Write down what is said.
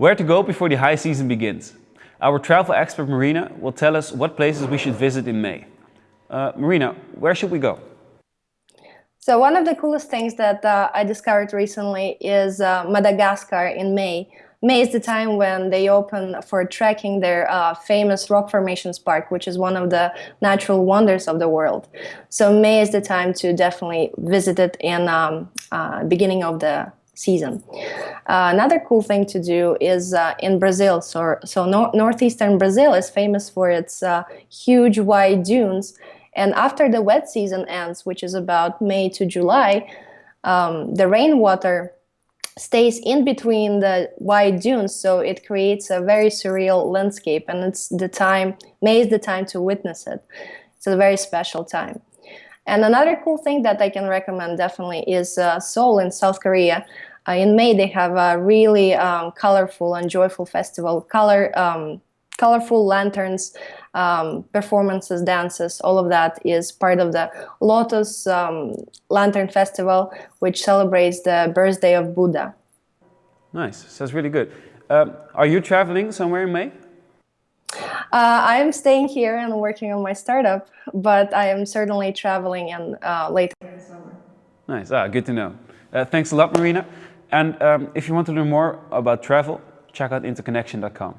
Where to go before the high season begins? Our travel expert Marina will tell us what places we should visit in May. Uh, Marina, where should we go? So one of the coolest things that uh, I discovered recently is uh, Madagascar in May. May is the time when they open for trekking their uh, famous rock formations park, which is one of the natural wonders of the world. So May is the time to definitely visit it in um, uh, beginning of the season. Uh, another cool thing to do is uh, in Brazil. So, so no northeastern Brazil is famous for its uh, huge white dunes. And after the wet season ends, which is about May to July, um, the rainwater stays in between the white dunes, so it creates a very surreal landscape. And it's the time, May is the time to witness it. It's a very special time. And another cool thing that I can recommend definitely is uh, Seoul in South Korea. Uh, in May, they have a really um, colorful and joyful festival, color, um, colorful lanterns, um, performances, dances, all of that is part of the Lotus um, Lantern Festival, which celebrates the birthday of Buddha. Nice, sounds really good. Um, are you traveling somewhere in May? Uh, I'm staying here and working on my startup, but I am certainly traveling in uh, later in summer. Nice, ah, good to know. Uh, thanks a lot, Marina. And um, if you want to learn more about travel, check out interconnection.com.